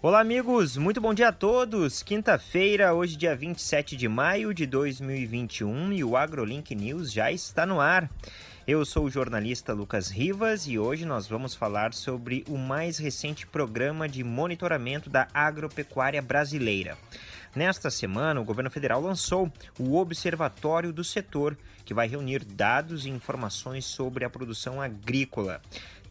Olá, amigos, muito bom dia a todos. Quinta-feira, hoje, dia 27 de maio de 2021, e o AgroLink News já está no ar. Eu sou o jornalista Lucas Rivas e hoje nós vamos falar sobre o mais recente programa de monitoramento da agropecuária brasileira. Nesta semana, o governo federal lançou o Observatório do Setor, que vai reunir dados e informações sobre a produção agrícola.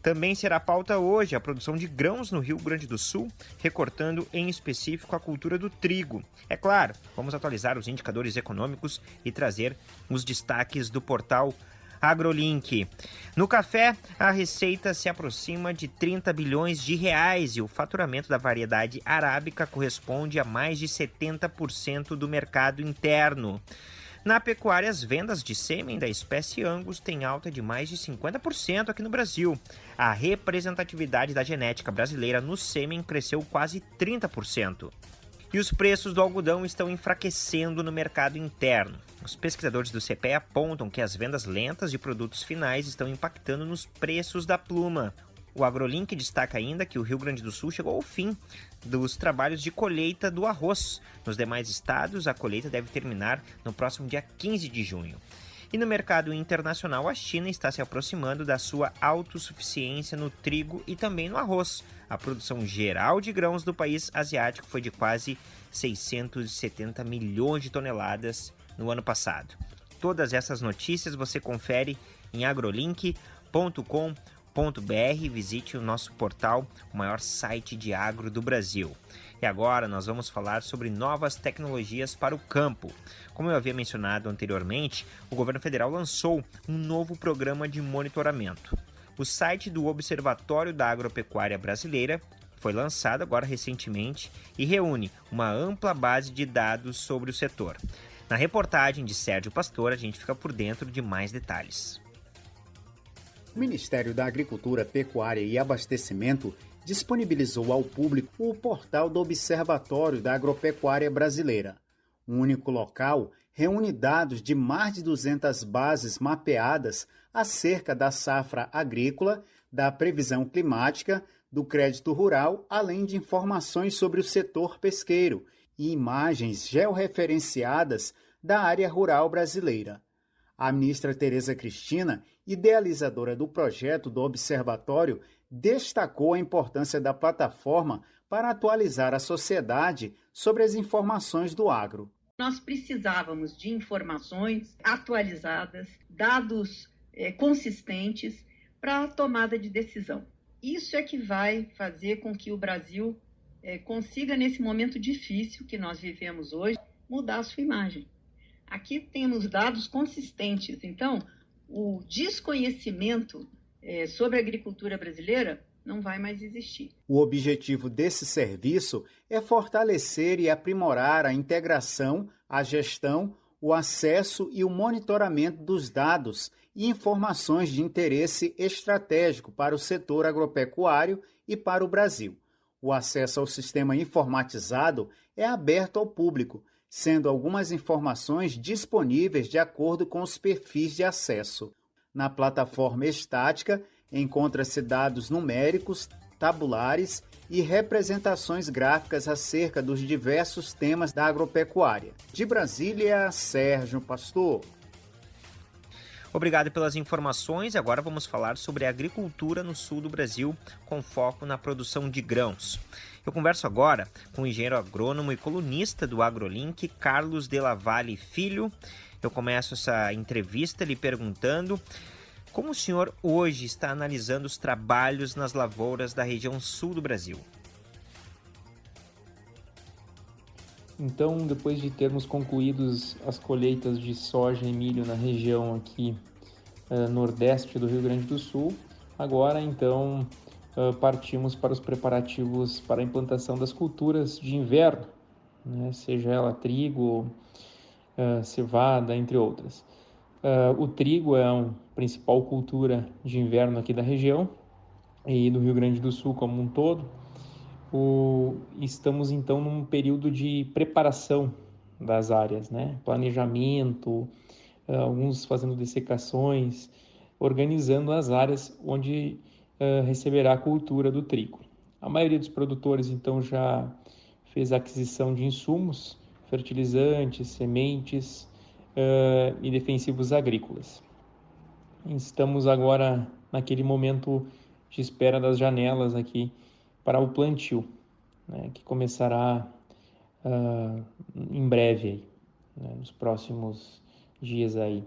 Também será pauta hoje a produção de grãos no Rio Grande do Sul, recortando em específico a cultura do trigo. É claro, vamos atualizar os indicadores econômicos e trazer os destaques do portal AgroLink. No café, a receita se aproxima de 30 bilhões de reais e o faturamento da variedade arábica corresponde a mais de 70% do mercado interno. Na pecuária, as vendas de sêmen da espécie Angus têm alta de mais de 50% aqui no Brasil. A representatividade da genética brasileira no sêmen cresceu quase 30%. E os preços do algodão estão enfraquecendo no mercado interno. Os pesquisadores do CPE apontam que as vendas lentas de produtos finais estão impactando nos preços da pluma. O AgroLink destaca ainda que o Rio Grande do Sul chegou ao fim dos trabalhos de colheita do arroz. Nos demais estados, a colheita deve terminar no próximo dia 15 de junho. E no mercado internacional, a China está se aproximando da sua autossuficiência no trigo e também no arroz. A produção geral de grãos do país asiático foi de quase 670 milhões de toneladas no ano passado. Todas essas notícias você confere em agrolink.com.br visite o nosso portal, o maior site de agro do Brasil. E agora nós vamos falar sobre novas tecnologias para o campo. Como eu havia mencionado anteriormente, o governo federal lançou um novo programa de monitoramento. O site do Observatório da Agropecuária Brasileira foi lançado agora recentemente e reúne uma ampla base de dados sobre o setor. Na reportagem de Sérgio Pastor, a gente fica por dentro de mais detalhes. O Ministério da Agricultura, Pecuária e Abastecimento disponibilizou ao público o portal do Observatório da Agropecuária Brasileira. Um único local reúne dados de mais de 200 bases mapeadas acerca da safra agrícola, da previsão climática, do crédito rural, além de informações sobre o setor pesqueiro e imagens georreferenciadas da área rural brasileira. A ministra Tereza Cristina, idealizadora do projeto do observatório, destacou a importância da plataforma para atualizar a sociedade sobre as informações do agro. Nós precisávamos de informações atualizadas, dados é, consistentes para a tomada de decisão. Isso é que vai fazer com que o Brasil é, consiga, nesse momento difícil que nós vivemos hoje, mudar a sua imagem. Aqui temos dados consistentes. Então, o desconhecimento é, sobre a agricultura brasileira não vai mais existir. O objetivo desse serviço é fortalecer e aprimorar a integração, a gestão, o acesso e o monitoramento dos dados e informações de interesse estratégico para o setor agropecuário e para o Brasil. O acesso ao sistema informatizado é aberto ao público sendo algumas informações disponíveis de acordo com os perfis de acesso. Na plataforma estática, encontra-se dados numéricos, tabulares e representações gráficas acerca dos diversos temas da agropecuária. De Brasília, Sérgio Pastor. Obrigado pelas informações. Agora vamos falar sobre a agricultura no sul do Brasil, com foco na produção de grãos. Eu converso agora com o engenheiro agrônomo e colunista do AgroLink, Carlos de la Valle Filho. Eu começo essa entrevista lhe perguntando como o senhor hoje está analisando os trabalhos nas lavouras da região sul do Brasil. Então, depois de termos concluídos as colheitas de soja e milho na região aqui uh, nordeste do Rio Grande do Sul, agora então partimos para os preparativos para a implantação das culturas de inverno, né, seja ela trigo, uh, cevada, entre outras. Uh, o trigo é a principal cultura de inverno aqui da região e do Rio Grande do Sul como um todo. O, estamos então num período de preparação das áreas, né? planejamento, alguns fazendo dessecações, organizando as áreas onde receberá a cultura do trigo. A maioria dos produtores então já fez aquisição de insumos, fertilizantes, sementes uh, e defensivos agrícolas. Estamos agora naquele momento de espera das janelas aqui para o plantio, né, que começará uh, em breve, aí, né, nos próximos dias aí.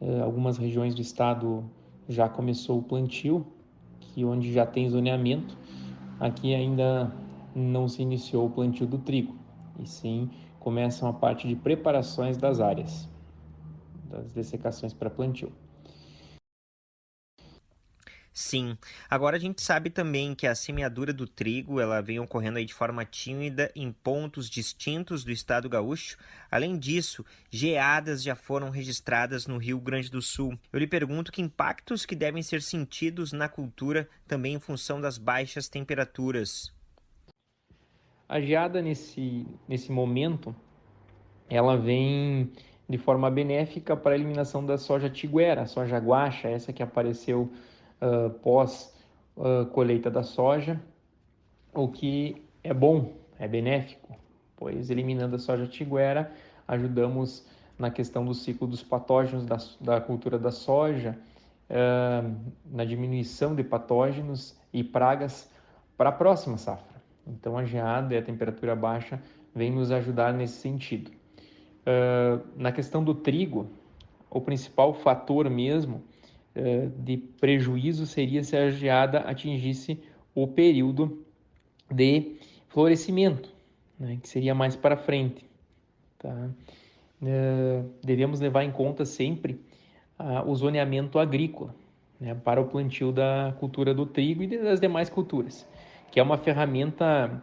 Uh, algumas regiões do estado já começou o plantio, que onde já tem zoneamento. Aqui ainda não se iniciou o plantio do trigo, e sim começam a parte de preparações das áreas, das dessecações para plantio. Sim. Agora a gente sabe também que a semeadura do trigo ela vem ocorrendo aí de forma tímida em pontos distintos do estado gaúcho. Além disso, geadas já foram registradas no Rio Grande do Sul. Eu lhe pergunto que impactos que devem ser sentidos na cultura também em função das baixas temperaturas. A geada nesse, nesse momento, ela vem de forma benéfica para a eliminação da soja tiguera, a soja guacha, essa que apareceu uh, pós uh, colheita da soja, o que é bom, é benéfico, pois eliminando a soja tiguera, ajudamos na questão do ciclo dos patógenos da, da cultura da soja, uh, na diminuição de patógenos e pragas para a próxima safra. Então a geada e a temperatura baixa vem nos ajudar nesse sentido. Uh, na questão do trigo, o principal fator mesmo de prejuízo seria se a geada atingisse o período de florescimento, né, que seria mais para frente. Tá? Uh, devemos levar em conta sempre uh, o zoneamento agrícola né, para o plantio da cultura do trigo e das demais culturas, que é uma ferramenta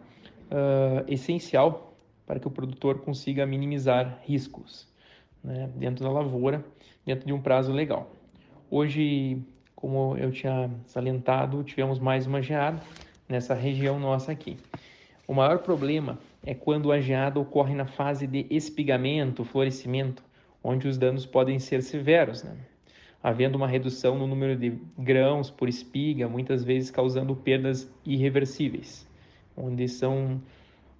uh, essencial para que o produtor consiga minimizar riscos né, dentro da lavoura, dentro de um prazo legal. Hoje, como eu tinha salientado, tivemos mais uma geada nessa região nossa aqui. O maior problema é quando a geada ocorre na fase de espigamento, florescimento, onde os danos podem ser severos, né? havendo uma redução no número de grãos por espiga, muitas vezes causando perdas irreversíveis, onde são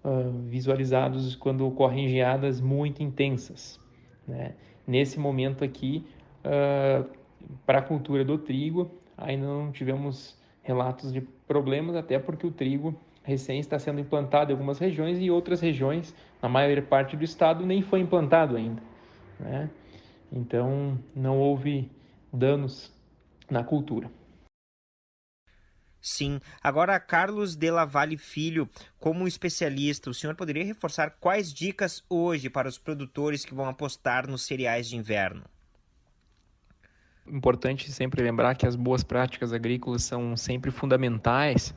uh, visualizados quando ocorrem geadas muito intensas. Né? Nesse momento aqui, uh, para a cultura do trigo, ainda não tivemos relatos de problemas, até porque o trigo recém está sendo implantado em algumas regiões e outras regiões, na maior parte do estado, nem foi implantado ainda. Né? Então, não houve danos na cultura. Sim. Agora, Carlos de Lavalle Filho, como especialista, o senhor poderia reforçar quais dicas hoje para os produtores que vão apostar nos cereais de inverno? Importante sempre lembrar que as boas práticas agrícolas são sempre fundamentais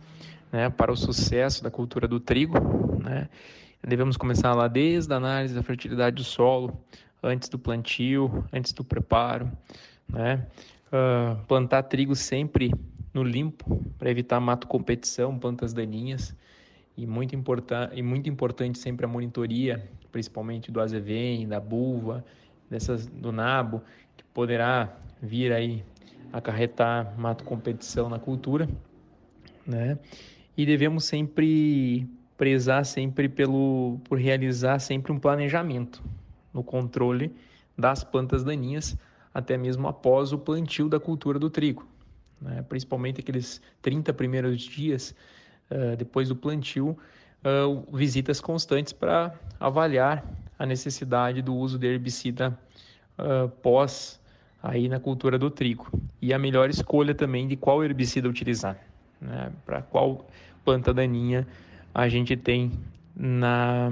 né, para o sucesso da cultura do trigo. Né? Devemos começar lá desde a análise da fertilidade do solo, antes do plantio, antes do preparo. Né? Uh, plantar trigo sempre no limpo para evitar mato competição, plantas daninhas. E muito, e muito importante sempre a monitoria, principalmente do azevém, da bulva, dessas, do nabo, que poderá vir aí acarretar mato competição na cultura, né? E devemos sempre prezar sempre pelo por realizar sempre um planejamento no controle das plantas daninhas até mesmo após o plantio da cultura do trigo, né? principalmente aqueles 30 primeiros dias uh, depois do plantio, uh, visitas constantes para avaliar a necessidade do uso de herbicida uh, pós aí na cultura do trigo. E a melhor escolha também de qual herbicida utilizar, né? para qual planta daninha a gente tem na,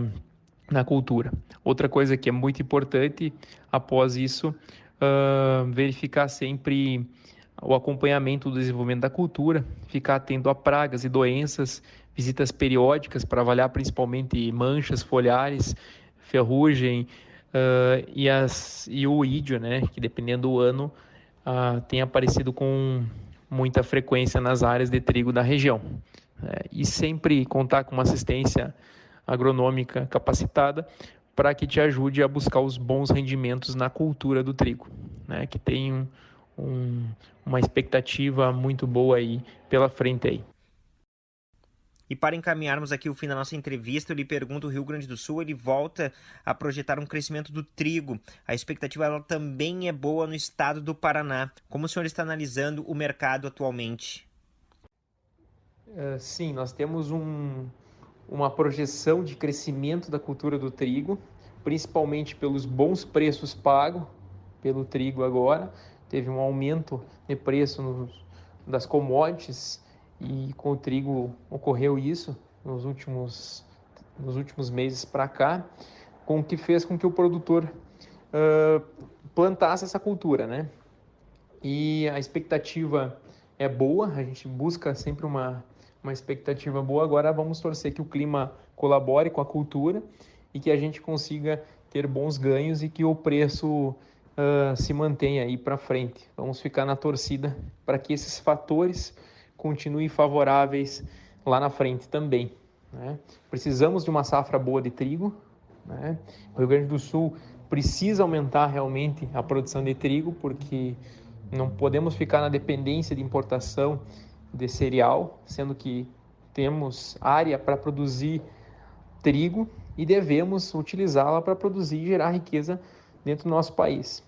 na cultura. Outra coisa que é muito importante, após isso, uh, verificar sempre o acompanhamento do desenvolvimento da cultura, ficar atento a pragas e doenças, visitas periódicas para avaliar principalmente manchas foliares, ferrugem, uh, e, as, e o ídio, né, que dependendo do ano, uh, tem aparecido com muita frequência nas áreas de trigo da região. Uh, e sempre contar com uma assistência agronômica capacitada para que te ajude a buscar os bons rendimentos na cultura do trigo, né, que tem um, um, uma expectativa muito boa aí pela frente aí. E para encaminharmos aqui o fim da nossa entrevista, eu lhe pergunto: o Rio Grande do Sul ele volta a projetar um crescimento do trigo. A expectativa ela também é boa no estado do Paraná. Como o senhor está analisando o mercado atualmente? Uh, sim, nós temos um, uma projeção de crescimento da cultura do trigo, principalmente pelos bons preços pagos pelo trigo agora. Teve um aumento de preço nos, das commodities e com o trigo ocorreu isso nos últimos, nos últimos meses para cá, com o que fez com que o produtor uh, plantasse essa cultura, né? E a expectativa é boa, a gente busca sempre uma, uma expectativa boa. Agora vamos torcer que o clima colabore com a cultura e que a gente consiga ter bons ganhos e que o preço uh, se mantenha aí para frente. Vamos ficar na torcida para que esses fatores continuem favoráveis lá na frente também. Né? Precisamos de uma safra boa de trigo. Né? O Rio Grande do Sul precisa aumentar realmente a produção de trigo, porque não podemos ficar na dependência de importação de cereal, sendo que temos área para produzir trigo e devemos utilizá-la para produzir e gerar riqueza dentro do nosso país.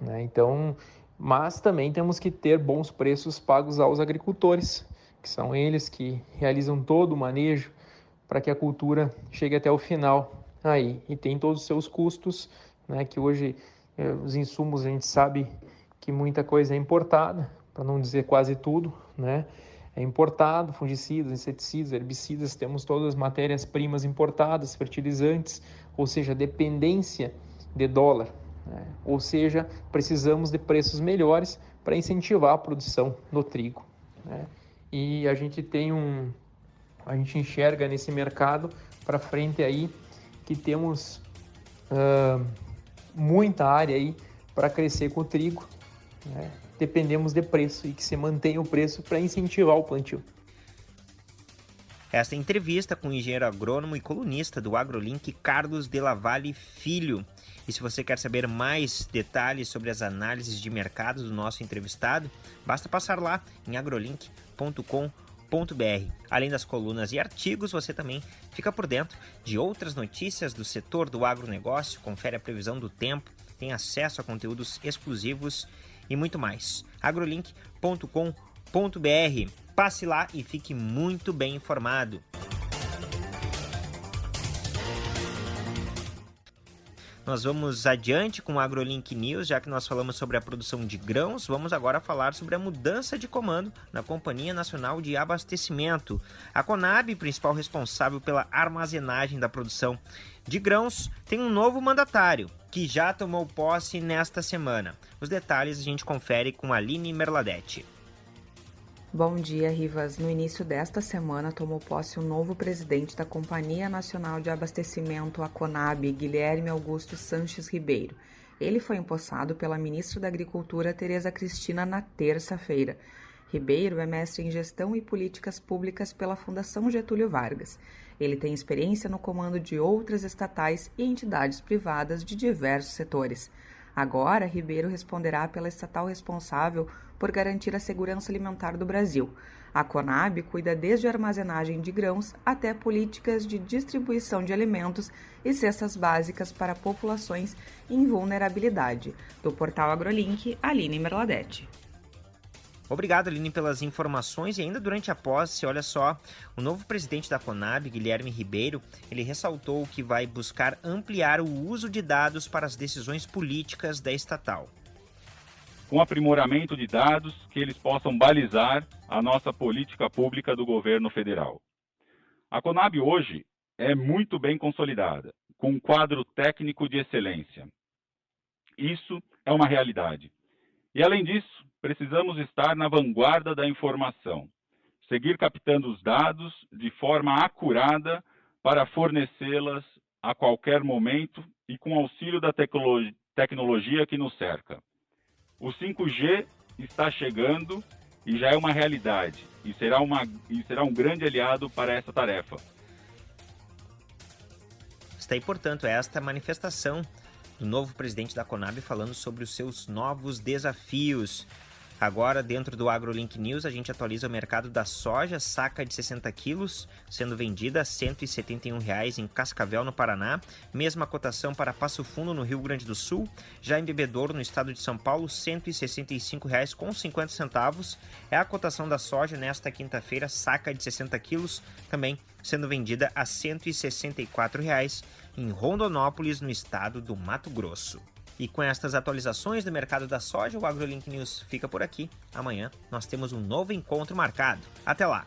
Né? Então, mas também temos que ter bons preços pagos aos agricultores, que são eles que realizam todo o manejo para que a cultura chegue até o final aí e tem todos os seus custos, né, que hoje eh, os insumos a gente sabe que muita coisa é importada, para não dizer quase tudo, né? É importado, fungicidas, inseticidas, herbicidas, temos todas as matérias-primas importadas, fertilizantes, ou seja, dependência de dólar né? Ou seja, precisamos de preços melhores para incentivar a produção do trigo. Né? E a gente tem um, a gente enxerga nesse mercado para frente aí que temos uh, muita área aí para crescer com o trigo. Né? Dependemos de preço e que se mantenha o preço para incentivar o plantio. Esta entrevista com o engenheiro agrônomo e colunista do AgroLink, Carlos de Lavalle Filho. E se você quer saber mais detalhes sobre as análises de mercado do nosso entrevistado, basta passar lá em agrolink.com.br. Além das colunas e artigos, você também fica por dentro de outras notícias do setor do agronegócio, confere a previsão do tempo, tem acesso a conteúdos exclusivos e muito mais. agrolink.com.br. Passe lá e fique muito bem informado. Nós vamos adiante com o AgroLink News, já que nós falamos sobre a produção de grãos, vamos agora falar sobre a mudança de comando na Companhia Nacional de Abastecimento. A Conab, principal responsável pela armazenagem da produção de grãos, tem um novo mandatário, que já tomou posse nesta semana. Os detalhes a gente confere com Aline Merladete. Bom dia, Rivas. No início desta semana tomou posse o novo presidente da Companhia Nacional de Abastecimento, a CONAB, Guilherme Augusto Sanches Ribeiro. Ele foi empossado pela ministra da Agricultura, Tereza Cristina, na terça-feira. Ribeiro é mestre em Gestão e Políticas Públicas pela Fundação Getúlio Vargas. Ele tem experiência no comando de outras estatais e entidades privadas de diversos setores. Agora, Ribeiro responderá pela estatal responsável por garantir a segurança alimentar do Brasil. A Conab cuida desde a armazenagem de grãos até políticas de distribuição de alimentos e cestas básicas para populações em vulnerabilidade. Do portal AgroLink, Aline Merladete. Obrigado, Aline, pelas informações. E ainda durante a posse, olha só, o novo presidente da Conab, Guilherme Ribeiro, ele ressaltou que vai buscar ampliar o uso de dados para as decisões políticas da estatal. Com aprimoramento de dados que eles possam balizar a nossa política pública do governo federal. A Conab hoje é muito bem consolidada, com um quadro técnico de excelência. Isso é uma realidade. E além disso, precisamos estar na vanguarda da informação, seguir captando os dados de forma acurada para fornecê-las a qualquer momento e com auxílio da tecnologia que nos cerca. O 5G está chegando e já é uma realidade e será, uma, e será um grande aliado para essa tarefa. Está aí, portanto, esta manifestação do novo presidente da Conab falando sobre os seus novos desafios. Agora, dentro do AgroLink News, a gente atualiza o mercado da soja, saca de 60 quilos, sendo vendida a 171 reais em Cascavel, no Paraná. Mesma cotação para Passo Fundo, no Rio Grande do Sul. Já em Bebedouro, no estado de São Paulo, 165 reais com 50 centavos. É a cotação da soja nesta quinta-feira, saca de 60 quilos, também sendo vendida a 164 reais em Rondonópolis, no estado do Mato Grosso. E com estas atualizações do mercado da soja, o AgroLink News fica por aqui. Amanhã nós temos um novo encontro marcado. Até lá!